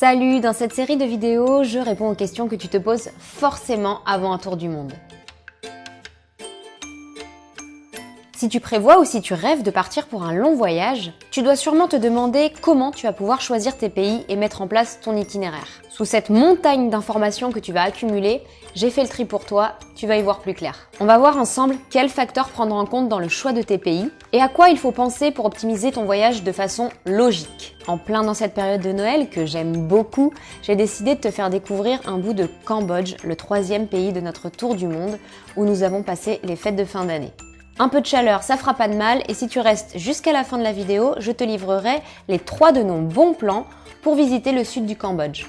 Salut, dans cette série de vidéos, je réponds aux questions que tu te poses forcément avant un tour du monde. Si tu prévois ou si tu rêves de partir pour un long voyage, tu dois sûrement te demander comment tu vas pouvoir choisir tes pays et mettre en place ton itinéraire. Sous cette montagne d'informations que tu vas accumuler, j'ai fait le tri pour toi, tu vas y voir plus clair. On va voir ensemble quels facteurs prendre en compte dans le choix de tes pays et à quoi il faut penser pour optimiser ton voyage de façon logique. En plein dans cette période de Noël que j'aime beaucoup, j'ai décidé de te faire découvrir un bout de Cambodge, le troisième pays de notre tour du monde, où nous avons passé les fêtes de fin d'année. Un peu de chaleur, ça fera pas de mal, et si tu restes jusqu'à la fin de la vidéo, je te livrerai les trois de nos bons plans pour visiter le sud du Cambodge.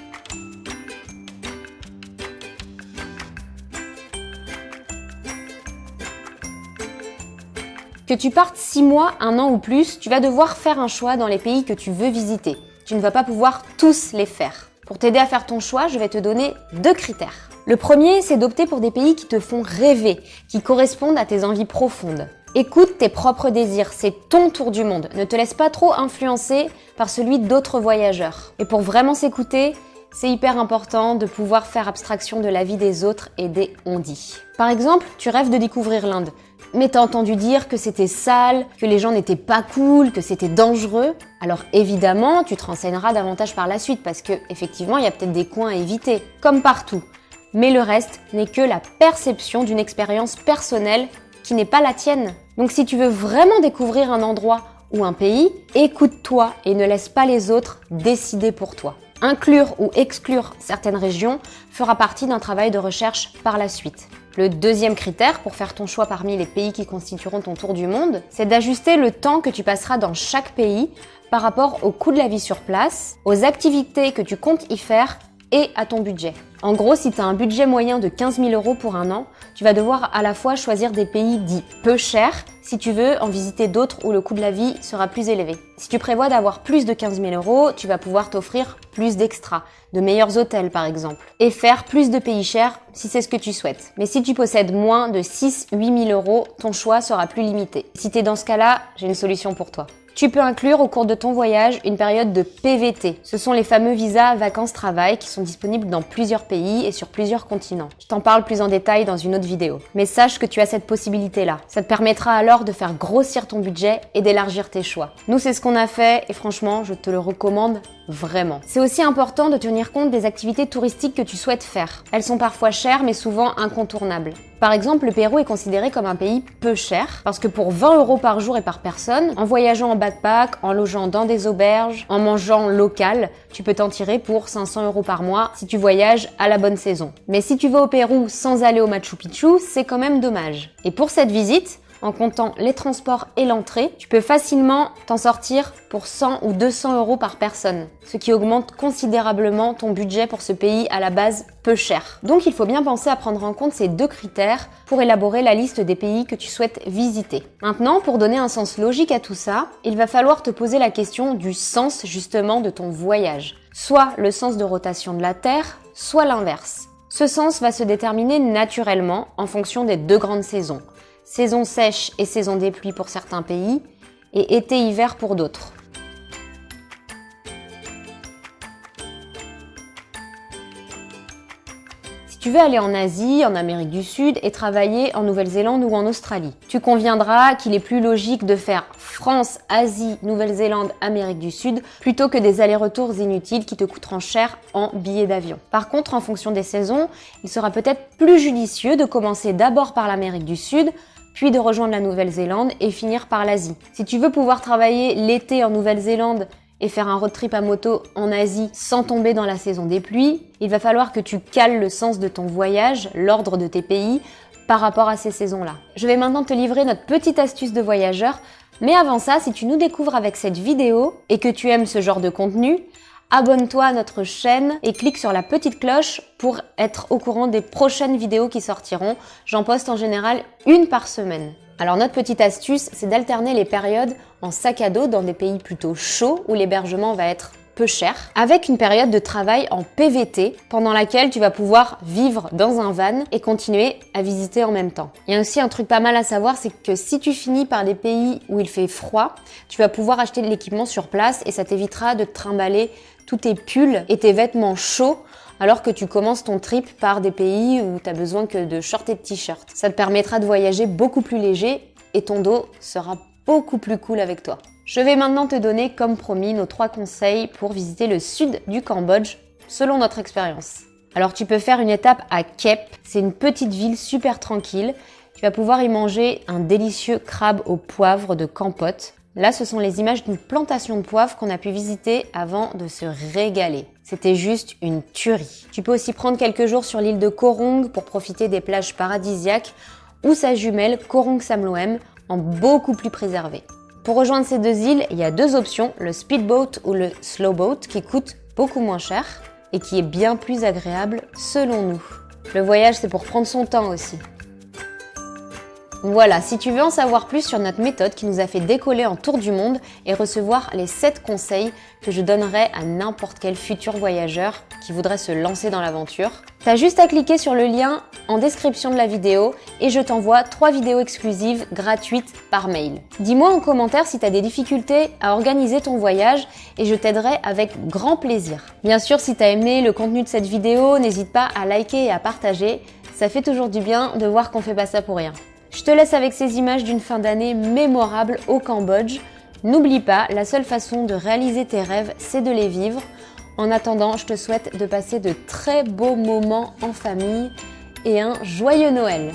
Que tu partes 6 mois, un an ou plus, tu vas devoir faire un choix dans les pays que tu veux visiter. Tu ne vas pas pouvoir tous les faire. Pour t'aider à faire ton choix, je vais te donner deux critères. Le premier, c'est d'opter pour des pays qui te font rêver, qui correspondent à tes envies profondes. Écoute tes propres désirs, c'est ton tour du monde. Ne te laisse pas trop influencer par celui d'autres voyageurs. Et pour vraiment s'écouter, c'est hyper important de pouvoir faire abstraction de la vie des autres et des on-dit. Par exemple, tu rêves de découvrir l'Inde, mais t'as entendu dire que c'était sale, que les gens n'étaient pas cool, que c'était dangereux. Alors évidemment, tu te renseigneras davantage par la suite parce que effectivement, il y a peut-être des coins à éviter, comme partout mais le reste n'est que la perception d'une expérience personnelle qui n'est pas la tienne. Donc si tu veux vraiment découvrir un endroit ou un pays, écoute-toi et ne laisse pas les autres décider pour toi. Inclure ou exclure certaines régions fera partie d'un travail de recherche par la suite. Le deuxième critère pour faire ton choix parmi les pays qui constitueront ton tour du monde, c'est d'ajuster le temps que tu passeras dans chaque pays par rapport au coût de la vie sur place, aux activités que tu comptes y faire et à ton budget. En gros, si tu as un budget moyen de 15 000 euros pour un an, tu vas devoir à la fois choisir des pays dits peu chers si tu veux en visiter d'autres où le coût de la vie sera plus élevé. Si tu prévois d'avoir plus de 15 000 euros, tu vas pouvoir t'offrir plus d'extras, de meilleurs hôtels par exemple, et faire plus de pays chers si c'est ce que tu souhaites. Mais si tu possèdes moins de 6-8 000 euros, ton choix sera plus limité. Si tu es dans ce cas-là, j'ai une solution pour toi. Tu peux inclure au cours de ton voyage une période de PVT. Ce sont les fameux visas vacances-travail qui sont disponibles dans plusieurs pays et sur plusieurs continents. Je t'en parle plus en détail dans une autre vidéo. Mais sache que tu as cette possibilité-là. Ça te permettra alors de faire grossir ton budget et d'élargir tes choix. Nous, c'est ce qu'on a fait et franchement, je te le recommande vraiment. C'est aussi important de tenir compte des activités touristiques que tu souhaites faire. Elles sont parfois chères mais souvent incontournables. Par exemple, le Pérou est considéré comme un pays peu cher parce que pour 20 euros par jour et par personne, en voyageant en backpack, en logeant dans des auberges, en mangeant local, tu peux t'en tirer pour 500 euros par mois si tu voyages à la bonne saison. Mais si tu vas au Pérou sans aller au Machu Picchu, c'est quand même dommage. Et pour cette visite, en comptant les transports et l'entrée, tu peux facilement t'en sortir pour 100 ou 200 euros par personne, ce qui augmente considérablement ton budget pour ce pays à la base peu cher. Donc il faut bien penser à prendre en compte ces deux critères pour élaborer la liste des pays que tu souhaites visiter. Maintenant, pour donner un sens logique à tout ça, il va falloir te poser la question du sens justement de ton voyage. Soit le sens de rotation de la Terre, soit l'inverse. Ce sens va se déterminer naturellement en fonction des deux grandes saisons, saison sèche et saison des pluies pour certains pays, et été-hiver pour d'autres. Si tu veux aller en Asie, en Amérique du Sud et travailler en Nouvelle-Zélande ou en Australie, tu conviendras qu'il est plus logique de faire France, Asie, Nouvelle-Zélande, Amérique du Sud, plutôt que des allers-retours inutiles qui te coûteront cher en billets d'avion. Par contre, en fonction des saisons, il sera peut-être plus judicieux de commencer d'abord par l'Amérique du Sud, puis de rejoindre la Nouvelle-Zélande et finir par l'Asie. Si tu veux pouvoir travailler l'été en Nouvelle-Zélande et faire un road trip à moto en Asie sans tomber dans la saison des pluies, il va falloir que tu cales le sens de ton voyage, l'ordre de tes pays, par rapport à ces saisons-là. Je vais maintenant te livrer notre petite astuce de voyageur, mais avant ça, si tu nous découvres avec cette vidéo et que tu aimes ce genre de contenu, abonne-toi à notre chaîne et clique sur la petite cloche pour être au courant des prochaines vidéos qui sortiront. J'en poste en général une par semaine. Alors notre petite astuce, c'est d'alterner les périodes en sac à dos dans des pays plutôt chauds où l'hébergement va être peu cher, avec une période de travail en PVT pendant laquelle tu vas pouvoir vivre dans un van et continuer à visiter en même temps. Il y a aussi un truc pas mal à savoir, c'est que si tu finis par des pays où il fait froid, tu vas pouvoir acheter de l'équipement sur place et ça t'évitera de te trimballer tous tes pulls et tes vêtements chauds alors que tu commences ton trip par des pays où tu besoin que de shorts et de t-shirts. Ça te permettra de voyager beaucoup plus léger et ton dos sera beaucoup plus cool avec toi. Je vais maintenant te donner, comme promis, nos trois conseils pour visiter le sud du Cambodge selon notre expérience. Alors tu peux faire une étape à Kep, c'est une petite ville super tranquille. Tu vas pouvoir y manger un délicieux crabe au poivre de Kampot. Là, ce sont les images d'une plantation de poivre qu'on a pu visiter avant de se régaler. C'était juste une tuerie. Tu peux aussi prendre quelques jours sur l'île de Korong pour profiter des plages paradisiaques ou sa jumelle Korong Samloem en beaucoup plus préservé. Pour rejoindre ces deux îles, il y a deux options, le speedboat ou le slowboat qui coûtent beaucoup moins cher et qui est bien plus agréable selon nous. Le voyage, c'est pour prendre son temps aussi. Voilà, si tu veux en savoir plus sur notre méthode qui nous a fait décoller en tour du monde et recevoir les 7 conseils que je donnerais à n'importe quel futur voyageur qui voudrait se lancer dans l'aventure, t'as juste à cliquer sur le lien en description de la vidéo et je t'envoie 3 vidéos exclusives gratuites par mail. Dis-moi en commentaire si tu as des difficultés à organiser ton voyage et je t'aiderai avec grand plaisir. Bien sûr, si tu as aimé le contenu de cette vidéo, n'hésite pas à liker et à partager. Ça fait toujours du bien de voir qu'on fait pas ça pour rien. Je te laisse avec ces images d'une fin d'année mémorable au Cambodge. N'oublie pas, la seule façon de réaliser tes rêves, c'est de les vivre. En attendant, je te souhaite de passer de très beaux moments en famille et un joyeux Noël